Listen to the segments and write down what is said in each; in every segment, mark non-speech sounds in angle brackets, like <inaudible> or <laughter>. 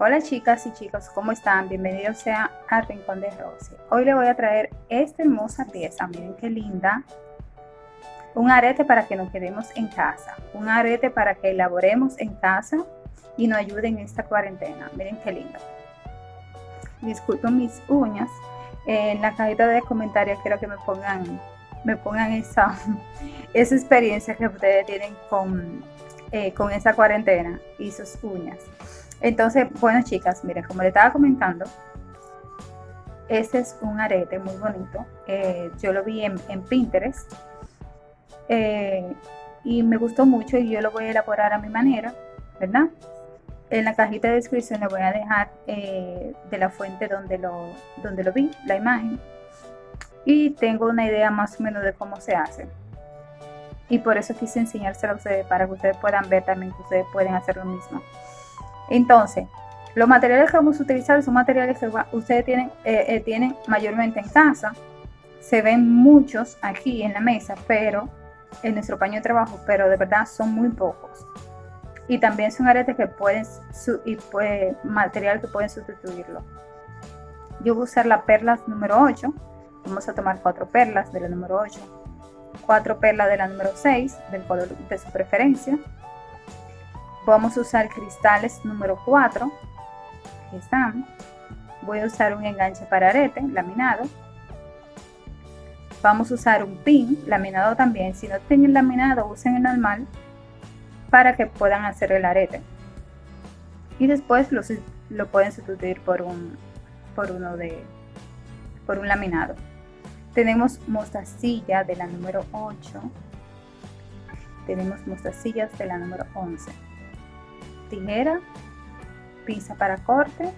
Hola chicas y chicos, ¿cómo están? Bienvenidos sea al Rincón de Rosy. Hoy les voy a traer esta hermosa pieza, miren qué linda. Un arete para que nos quedemos en casa, un arete para que elaboremos en casa y nos ayuden en esta cuarentena. Miren qué linda. Disculpen mis uñas. En la cajita de comentarios quiero que me pongan, me pongan esa, <laughs> esa experiencia que ustedes tienen con, eh, con esa cuarentena y sus uñas. Entonces, bueno chicas, miren, como les estaba comentando, este es un arete muy bonito. Eh, yo lo vi en, Pinterest eh, y me gustó mucho y yo lo voy a elaborar a mi manera, ¿verdad? En la cajita de descripción le voy a dejar eh, de la fuente donde lo, donde lo vi, la imagen. Y tengo una idea más o menos de cómo se hace. Y por eso quise enseñárselo a ustedes para que ustedes puedan ver también que ustedes pueden hacer lo mismo. Entonces, los materiales que vamos a utilizar son materiales que ustedes tienen, eh, eh, mayormente en casa. Se ven muchos aquí en la mesa, pero en nuestro paño de trabajo, pero de verdad son muy pocos. Y también son aretes que pueden pues, material que pueden sustituirlo. Yo voy a usar la perla número 8 vamos a tomar cuatro perlas de la número 8 cuatro perlas de la número 6 del color de su preferencia vamos a usar cristales número 4 aquí están. Voy a usar un enganche para arete laminado. Vamos a usar un pin laminado también. Si no tienen laminado usen el normal para que puedan hacer el arete. Y después lo, lo pueden sustituir por un por uno de por un laminado. Tenemos mostacilla de la número 8 tenemos mostacillas de la número 11 tijera pinza para corte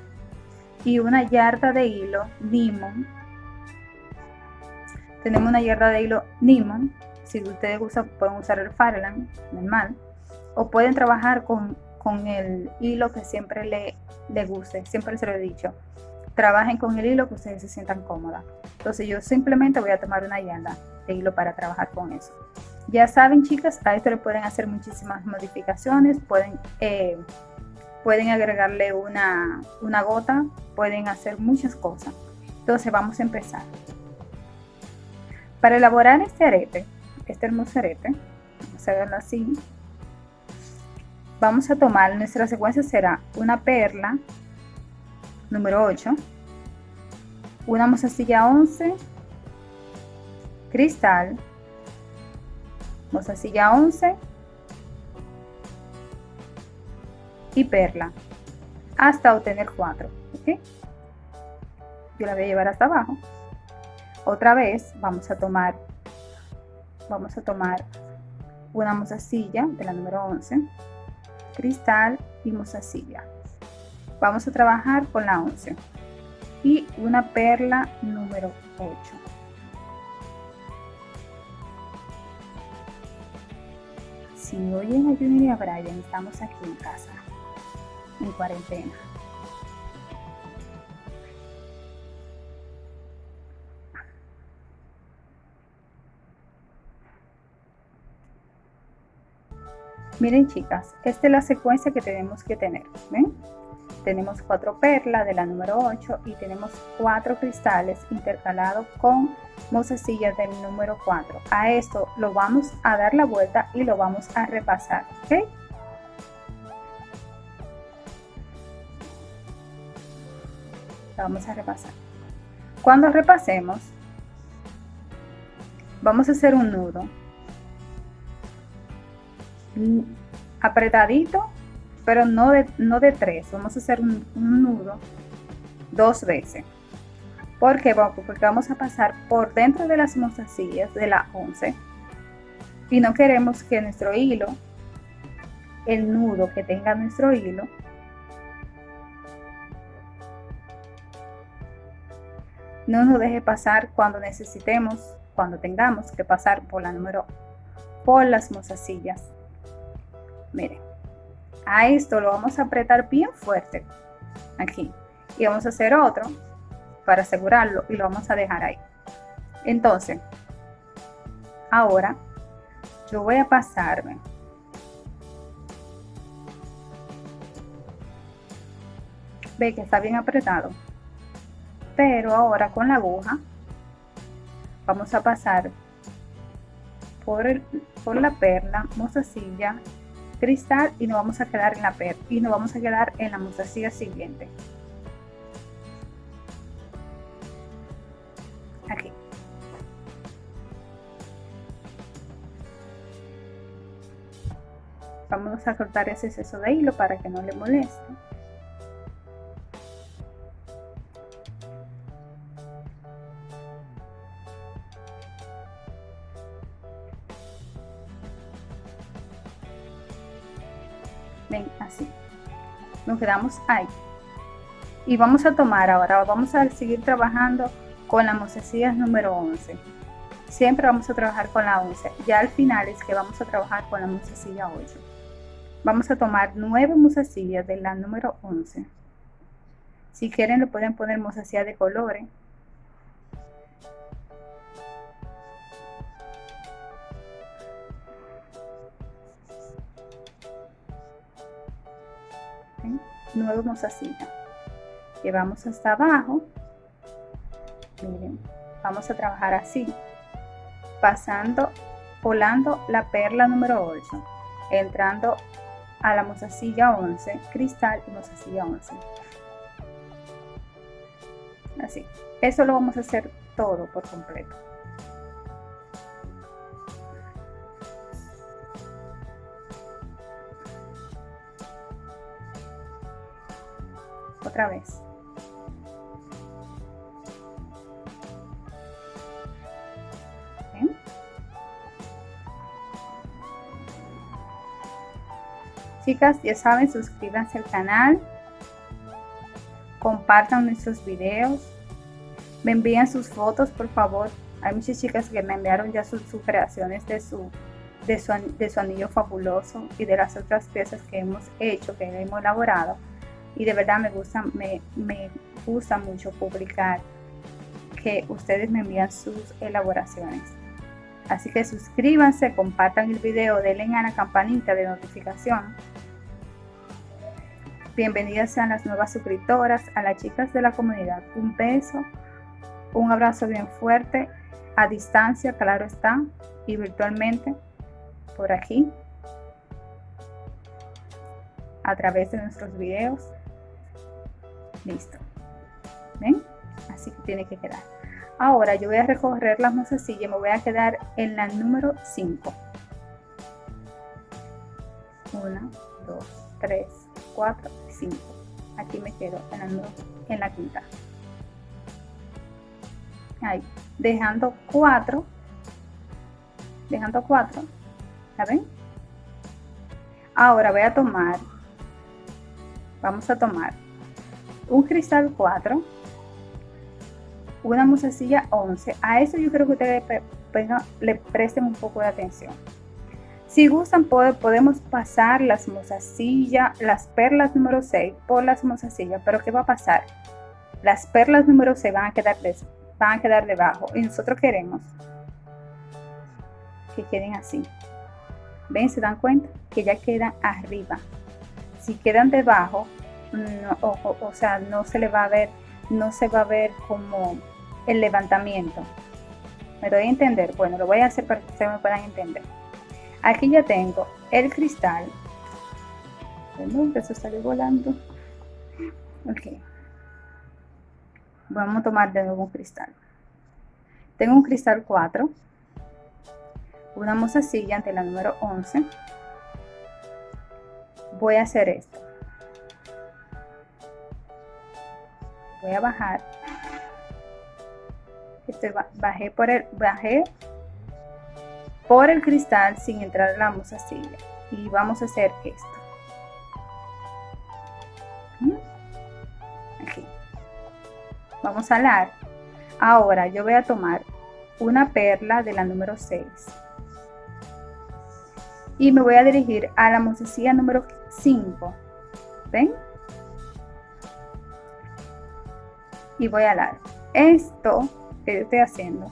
y una yarda de hilo limón tenemos una yarda de hilo limón si ustedes usan pueden usar el Farland normal o pueden trabajar con, el hilo que siempre le, le guste, siempre se lo he dicho. Trabajen con el hilo que ustedes se sientan cómodas. Entonces yo simplemente voy a tomar una llanda de hilo para trabajar con eso. Ya saben chicas, a esto le pueden hacer muchísimas modificaciones, pueden, eh, pueden agregarle una, una gota, pueden hacer muchas cosas. Entonces vamos a empezar. Para elaborar este arete, este hermoso arete, vamos a verlo así, vamos a tomar, nuestra secuencia será una perla, número 8, una mozasilla 11, cristal, mozasilla 11 y perla hasta obtener 4. Yo la voy a llevar hasta abajo. Otra vez vamos a tomar, vamos a tomar una mozasilla de la número 11 cristal y mozasilla. Vamos a trabajar con la 11 y una perla número 8. Si oyen a Junior y a Brian, estamos aquí en casa, en cuarentena. Miren chicas, esta es la secuencia que tenemos que tener. ¿ven? Tenemos cuatro perlas de la número 8 y tenemos cuatro cristales intercalados con mozasillas del número 4. A esto lo vamos a dar la vuelta y lo vamos a repasar. ¿ok? vamos a repasar. Cuando repasemos, vamos a hacer un nudo apretadito, pero no de, no de tres. Vamos a hacer un, nudo dos veces. ¿Por qué? Porque vamos a pasar por dentro de las mostacillas de la 11 y no queremos que nuestro hilo, el nudo que tenga nuestro hilo, no nos deje pasar cuando necesitemos, cuando tengamos que pasar por la número, por las mostacillas miren a esto lo vamos a apretar bien fuerte aquí y vamos a hacer otro para asegurarlo y lo vamos a dejar ahí. Entonces ahora yo voy a pasarme ve que está bien apretado. Pero ahora con la aguja vamos a pasar por, el, por la perla, mostacilla, cristal y nos vamos a quedar en la perla y nos vamos a quedar en la mostacilla siguiente. Aquí. Vamos a cortar ese exceso de hilo para que no le moleste. Quedamos ahí. Y vamos a tomar ahora vamos a seguir trabajando con la mostacillas número 11 siempre vamos a trabajar con la 11 ya al final es que vamos a trabajar con la mostacilla 8 vamos a tomar 9 mostacillas de la número 11 si quieren le pueden poner mostacilla de colores nuevo mozasilla llevamos hasta abajo. Miren vamos a trabajar así pasando volando la perla número 8 entrando a la mozasilla 11 cristal y mozasilla 11 así eso lo vamos a hacer todo por completo otra vez. Chicas, ya saben, suscríbanse al canal, compartan nuestros videos, me envían sus fotos, por favor. Hay muchas chicas que me enviaron ya sus, creaciones de su, de su, de su anillo fabuloso y de las otras piezas que hemos hecho, que hemos elaborado y de verdad me gusta, me, me gusta mucho publicar que ustedes me envían sus elaboraciones. Así que suscríbanse, compartan el video, denle a la campanita de notificación. Bienvenidas sean las nuevas suscriptoras, a las chicas de la comunidad. Un beso, un abrazo bien fuerte, a distancia, claro está, y virtualmente por aquí, a través de nuestros videos. Listo. ¿Ven? Así que tiene que quedar. Ahora yo voy a recorrer las mozasilla y me voy a quedar en la número 5. 1, 2, 3, 4, 5. Aquí me quedo en la, en la quinta. Ahí. Dejando 4. Dejando 4. ¿Ya ven? Ahora voy a tomar. Vamos a tomar un cristal 4, una musacilla 11. A eso yo creo que ustedes le presten un poco de atención. Si gustan, podemos pasar las mozasillas, las perlas número 6 por las mozasillas, pero ¿qué va a pasar? Las perlas número 6 van a quedar, van a quedar debajo y nosotros queremos que queden así. ¿Ven? ¿Se dan cuenta? Que ya quedan arriba. Si quedan debajo, no, o, sea, no se le va a ver, no se va a ver como el levantamiento. ¿Me doy a entender? Bueno, lo voy a hacer para que ustedes me puedan entender. Aquí ya tengo el cristal. Perdón, que eso sale volando. Ok. Vamos a tomar de nuevo un cristal. Tengo un cristal 4. Una mozasilla ante la número 11. Voy a hacer esto. Voy a bajar. Este, bajé por el bajé por el cristal sin entrar la mozasilla y vamos a hacer esto. ¿Mm? aquí. Vamos a alar. Ahora yo voy a tomar una perla de la número 6 y me voy a dirigir a la mozasilla número 5 ven y voy a alar. Esto que yo estoy haciendo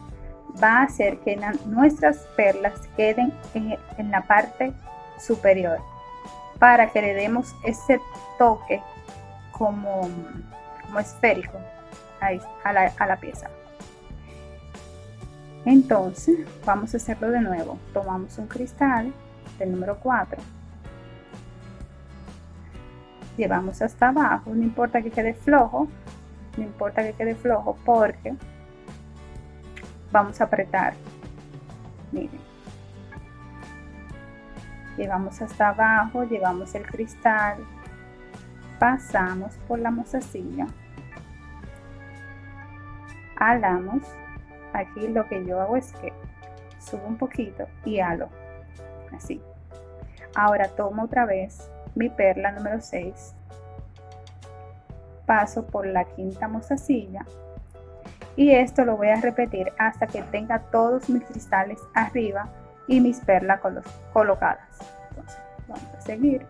va a hacer que nuestras perlas queden en, la parte superior para que le demos ese toque como, como esférico a, la, a la pieza. Entonces, vamos a hacerlo de nuevo. Tomamos un cristal del número 4. Llevamos hasta abajo, no importa que quede flojo, no importa que quede flojo porque vamos a apretar. Miren. Llevamos hasta abajo, llevamos el cristal, pasamos por la mozasilla, alamos aquí lo que yo hago es que subo un poquito y halo así ahora tomo otra vez mi perla número 6 paso por la quinta mozasilla. Y esto lo voy a repetir hasta que tenga todos mis cristales arriba y mis perlas colocadas. Vamos a seguir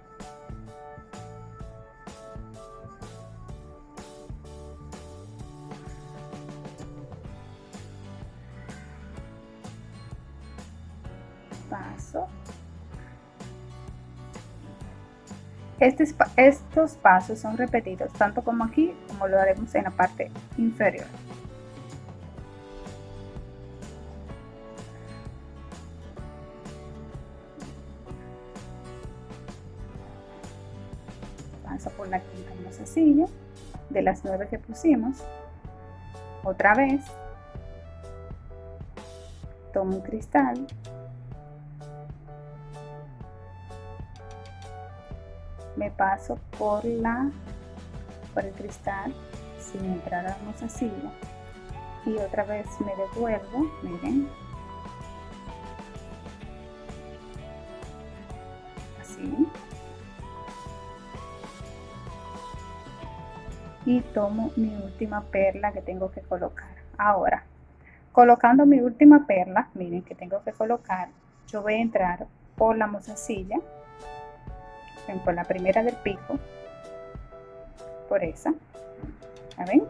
estos pasos son repetidos tanto como aquí como lo haremos en la parte inferior. Paso por la quinta mozasilla de las nueve que pusimos. Otra vez. Tomo un cristal me paso por la por el cristal sin entrar a la silla y otra vez me devuelvo miren. Así. Y tomo mi última perla que tengo que colocar. Ahora colocando mi última perla miren que tengo que colocar yo voy a entrar por la mozasilla con la primera del pico, por esa, ven?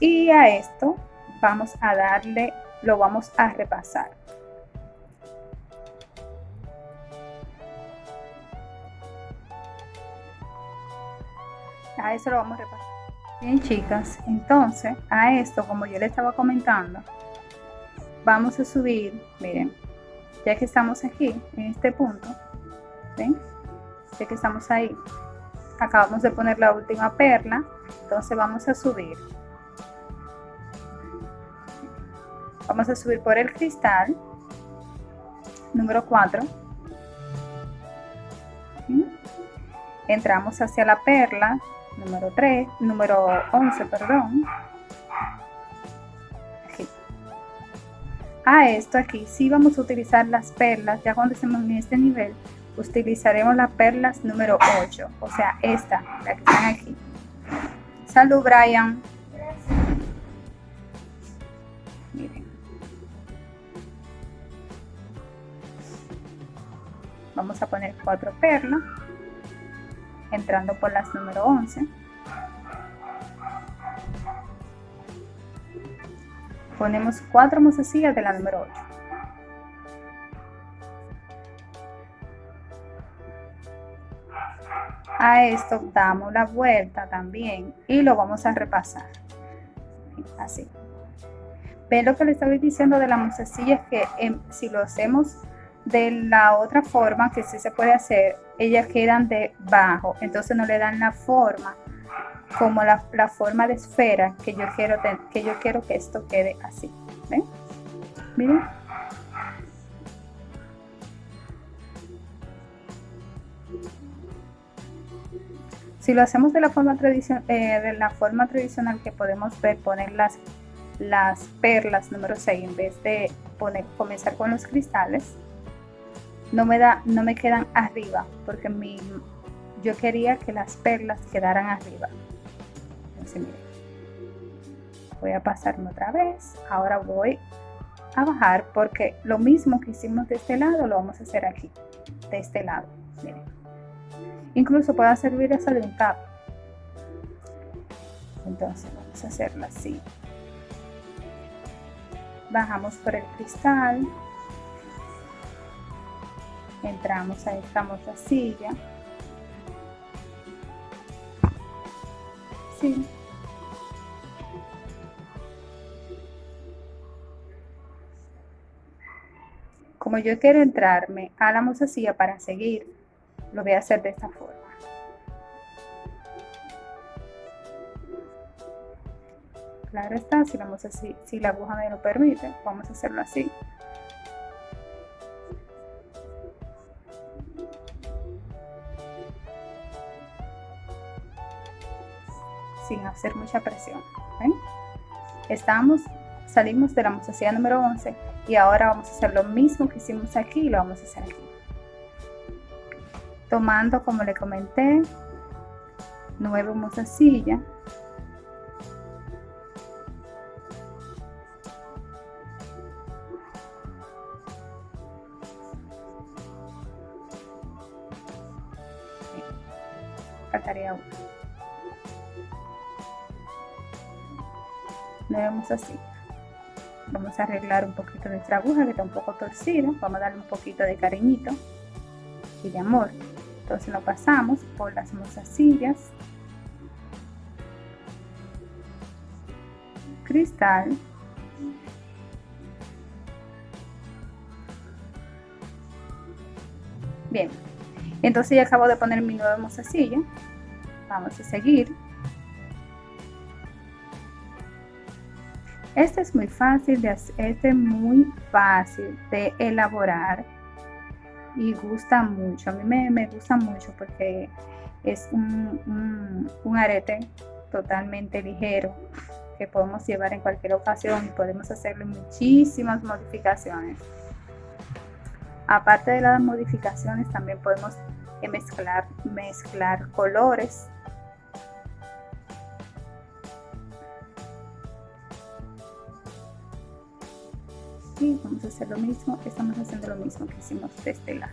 Y a esto vamos a darle, lo vamos a repasar. A eso lo vamos a repasar. Bien chicas, entonces a esto, como yo le estaba comentando, vamos a subir, miren, ya que estamos aquí, en este punto, ¿ven? Que estamos ahí acabamos de poner la última perla entonces vamos a subir. Vamos a subir por el cristal número 4 entramos hacia la perla número 3 número 11 perdón. A esto aquí si vamos a utilizar las perlas ya cuando estemos en este nivel utilizaremos las perlas número 8, o sea, esta, la que están aquí. Salud, Brian. Miren. Vamos a poner cuatro perlas, entrando por las número 11. Ponemos cuatro mozasillas de la número 8. A esto damos la vuelta también y lo vamos a repasar. Así. Ven lo que le estaba diciendo de la mozasilla es que em, si lo hacemos de la otra forma que sí se puede hacer ellas quedan debajo. Entonces no le dan la forma como la, forma de esfera que yo quiero que yo quiero que esto quede así. Miren Si lo hacemos de la forma, tradicional, eh, de la forma tradicional que podemos ver, poner las, las perlas número 6 en vez de poner, comenzar con los cristales, no me, da, no me quedan arriba porque mi, yo quería que las perlas quedaran arriba. Entonces, miren, voy a pasarme otra vez. Ahora voy a bajar porque lo mismo que hicimos de este lado lo vamos a hacer aquí, de este lado. Miren. Incluso puede servir esa de un. Entonces vamos a hacerlo así. Bajamos por el cristal. Entramos a esta silla así. Como yo quiero entrarme a la mozasilla para seguir, lo voy a hacer de esta forma. Claro está, si la, si la aguja me lo permite, vamos a hacerlo así. sin hacer mucha presión. Estamos, salimos de la mozasilla número 11 y ahora vamos a hacer lo mismo que hicimos aquí y lo vamos a hacer aquí. Tomando, como le comenté, nueve mozasillas. Faltaría una. vemos así vamos a arreglar un poquito nuestra aguja que está un poco torcida vamos a darle un poquito de cariñito y de amor entonces lo pasamos por las mozasillas cristal. Bien. Entonces ya acabo de poner mi nueva mozasilla vamos a seguir. Este es muy fácil de este es muy fácil de elaborar y gusta mucho. A mí me, gusta mucho porque es un, un, arete totalmente ligero que podemos llevar en cualquier ocasión y podemos hacerle muchísimas modificaciones. Aparte de las modificaciones, también podemos mezclar, mezclar colores vamos a hacer lo mismo estamos haciendo lo mismo que hicimos de este lado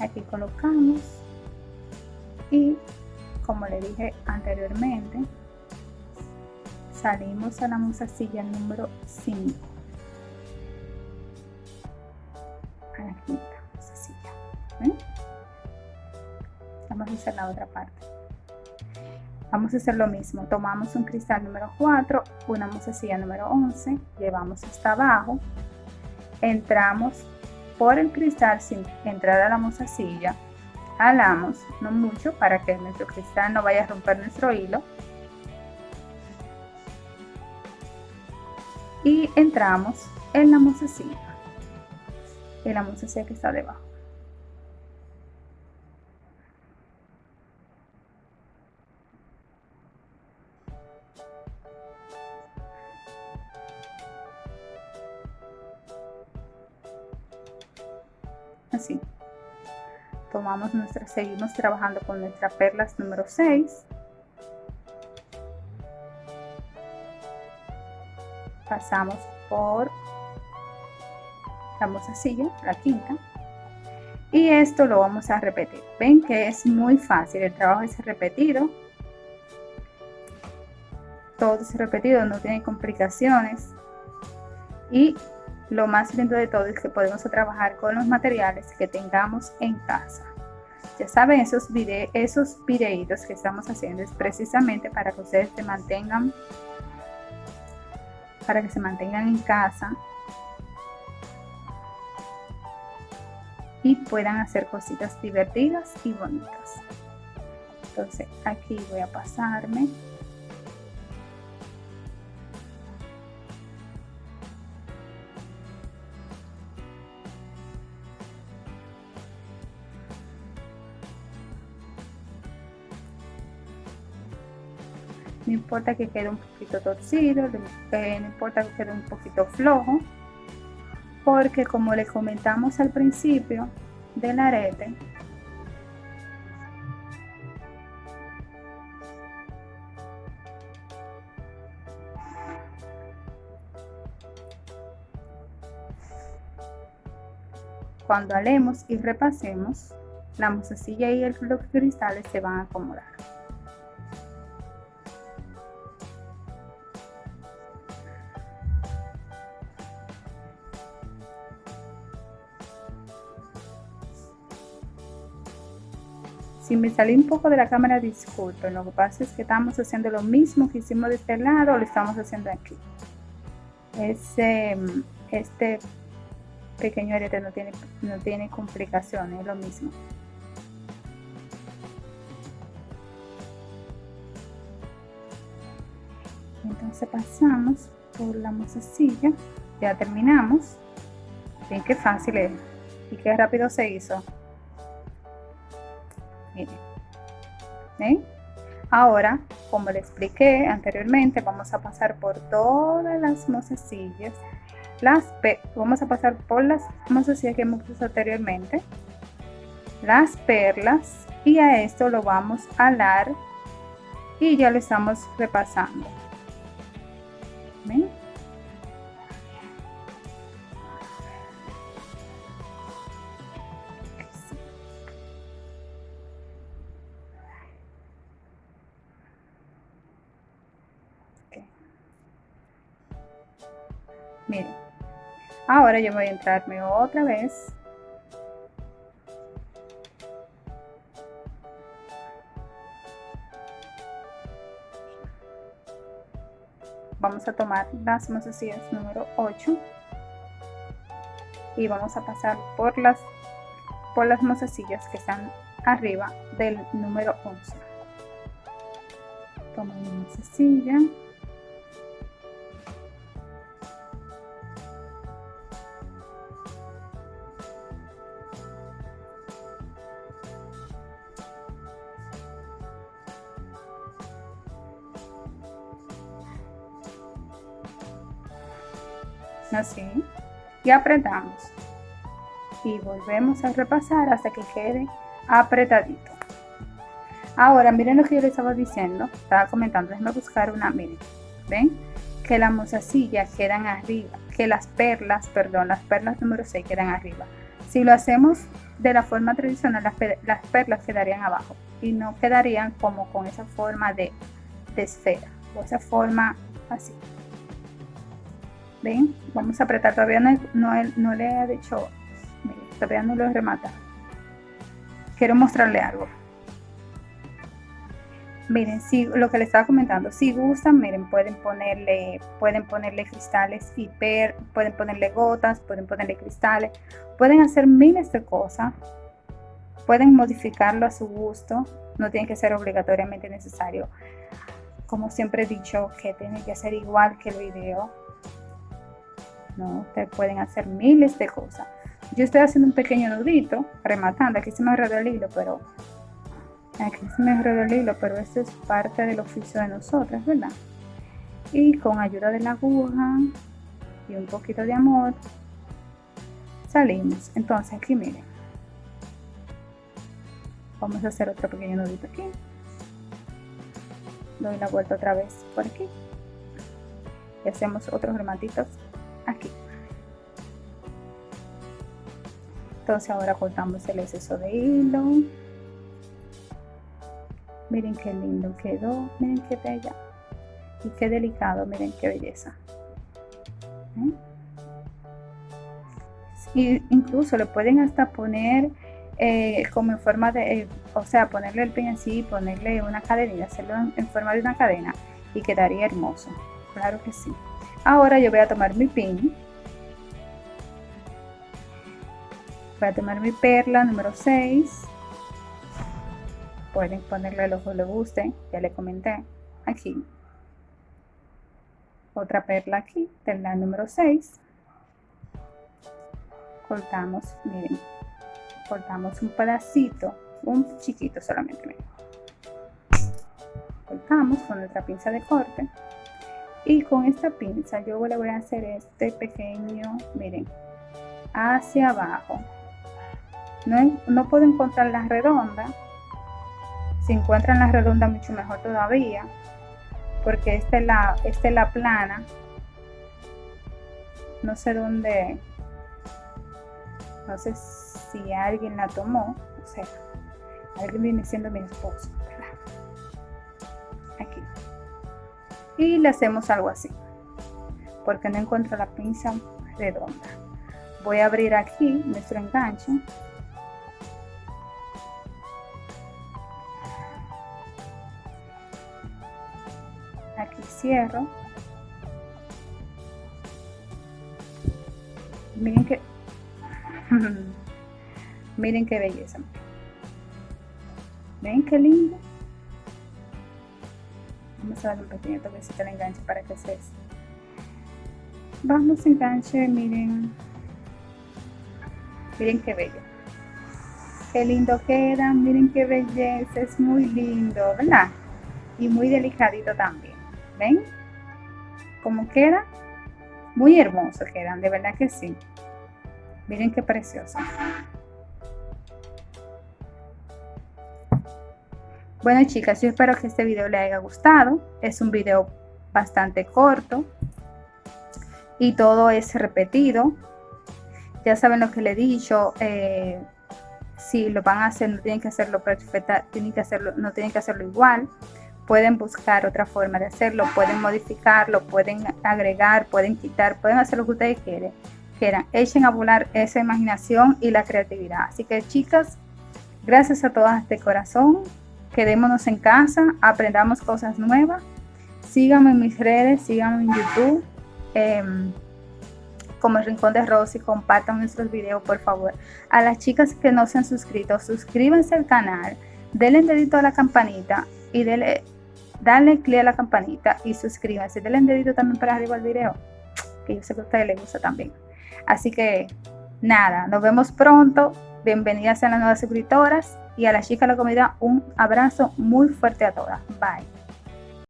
aquí colocamos y como le dije anteriormente salimos a la musacilla número 5 Vamos a hacer la otra parte. Vamos a hacer lo mismo. Tomamos un cristal número 4, una musecilla número 11, llevamos hasta abajo, entramos por el cristal sin entrar a la musecilla, jalamos, no mucho, para que nuestro cristal no vaya a romper nuestro hilo. Y entramos en la musecilla, en la musecilla que está debajo. así tomamos nuestra seguimos trabajando con nuestras perlas número 6 pasamos por la mozasilla, la quinta y esto lo vamos a repetir ven que es muy fácil el trabajo es repetido todo es repetido no tiene complicaciones y lo más lindo de todo es que podemos trabajar con los materiales que tengamos en casa. Ya saben, esos, vide esos videitos que estamos haciendo es precisamente para que ustedes se mantengan, para que se mantengan en casa puedan hacer cositas divertidas y bonitas. Entonces aquí voy a pasarme no importa que quede un poquito torcido, no importa que quede un poquito flojo, porque como le comentamos al principio del arete, cuando alemos y repasemos, la mozasilla y los cristales se van a acomodar. Me salí un poco de la cámara, disculpen. Lo que pasa es que estamos haciendo lo mismo que hicimos de este lado, lo estamos haciendo aquí. Ese, este pequeño arete no tiene, no tiene complicaciones, es lo mismo. Entonces pasamos por la mozasilla, ya terminamos. Bien, qué fácil es y qué rápido se hizo. Ahora, como le expliqué anteriormente, vamos a pasar por todas las mozasillas. Las vamos a pasar por las mozasillas que hemos puesto anteriormente. Las perlas. Y a esto lo vamos a alar. Y ya lo estamos repasando. Miren, ahora yo voy a entrarme otra vez. Vamos a tomar las mozasillas número 8 y vamos a pasar por las por las mozasillas que están arriba del número 11. Tomo una mozasilla así y apretamos. Y volvemos a repasar hasta que quede apretadito. Ahora miren lo que yo les estaba diciendo. Estaba comentando déjenme buscar una miren. Ven que las mozasillas quedan arriba que las perlas perdón las perlas número 6 quedan arriba. Si lo hacemos de la forma tradicional las, las perlas quedarían abajo y no quedarían como con esa forma de, de esfera o esa forma así ven vamos a apretar todavía no, no, le he dicho todavía no lo he rematado quiero mostrarle algo. Miren si lo que le estaba comentando si gustan miren pueden ponerle pueden ponerle cristales hiper pueden ponerle gotas pueden ponerle cristales pueden hacer miles de cosas pueden modificarlo a su gusto no tiene que ser obligatoriamente necesario. Como siempre he dicho que tiene que ser igual que el video ¿no? Ustedes pueden hacer miles de cosas. Yo estoy haciendo un pequeño nudito, rematando. Aquí se me enredó el hilo, pero aquí se me enredó el hilo, pero esto es parte del oficio de nosotras, ¿verdad? Y con ayuda de la aguja y un poquito de amor, salimos. Entonces aquí miren. Vamos a hacer otro pequeño nudito aquí. Doy la vuelta otra vez por aquí. Y hacemos otros rematitos aquí. Entonces ahora cortamos el exceso de hilo. Miren qué lindo quedó miren qué bella. Y qué delicado miren qué belleza. ¿Eh? y incluso le pueden hasta poner eh, como en forma de eh, o sea ponerle el pin así ponerle una cadena hacerlo en forma de una cadena y quedaría hermoso. Claro que sí Ahora yo voy a tomar mi pin. Voy a tomar mi perla número 6. Pueden ponerle el ojo le guste, ya le comenté. Aquí. Otra perla aquí, perla número 6. Cortamos, miren. Cortamos un pedacito, un chiquito solamente. Cortamos con nuestra pinza de corte y con esta pinza yo le voy a hacer este pequeño miren hacia abajo. No, no puedo encontrar la redonda. Si encuentran la redonda mucho mejor todavía porque esta es la, esta es la plana. No sé dónde no sé si alguien la tomó o sea alguien viene siendo mi esposo aquí y le hacemos algo así. Porque no encuentro la pinza redonda. Voy a abrir aquí nuestro enganche. Aquí cierro. Miren que <laughs> miren qué belleza. Ven qué lindo vamos a darle un pequeño toquecito al enganche para que se vamos enganche miren. Miren qué bello. Qué lindo queda miren qué belleza es muy lindo verdad y muy delicadito también ven cómo queda muy hermoso quedan de verdad que sí. Miren qué precioso bueno chicas yo espero que este video les haya gustado. Es un video bastante corto. Y todo es repetido. Ya saben lo que le he dicho eh, si lo van a hacer no tienen que hacerlo perfecta tienen que hacerlo no tienen que hacerlo igual. Pueden buscar otra forma de hacerlo pueden modificarlo pueden agregar pueden quitar pueden hacer lo que ustedes quieren quieran. Echen a volar esa imaginación y la creatividad. Así que chicas gracias a todas de corazón quedémonos en casa aprendamos cosas nuevas síganme en mis redes síganme en youtube em, como el Rincón de Rosy, compartan nuestros videos por favor. A las chicas que no se han suscrito, suscríbanse al canal, denle dedito a la campanita y denle, dale clic a la campanita y suscríbanse. Denle dedito también para arriba al video, que yo sé que a ustedes les gusta también. Así que nada, nos vemos pronto. Bienvenidas a las nuevas suscriptoras y a las chicas de la comunidad un abrazo muy fuerte a todas. Bye.